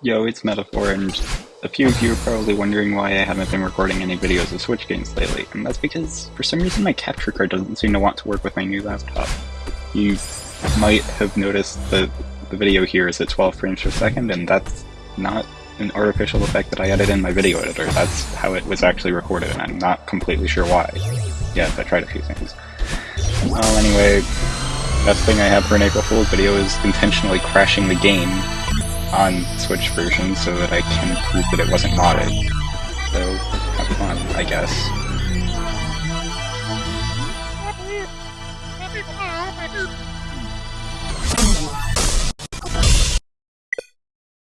Yo, it's Metaphor, and a few of you are probably wondering why I haven't been recording any videos of Switch games lately, and that's because, for some reason, my capture card doesn't seem to want to work with my new laptop. You might have noticed that the video here is at 12 frames per second, and that's not an artificial effect that I added in my video editor. That's how it was actually recorded, and I'm not completely sure why. Yes, I tried a few things. Well, anyway, best thing I have for an April Fool's video is intentionally crashing the game on Switch version so that I can prove that it wasn't modded. So, have fun, I guess.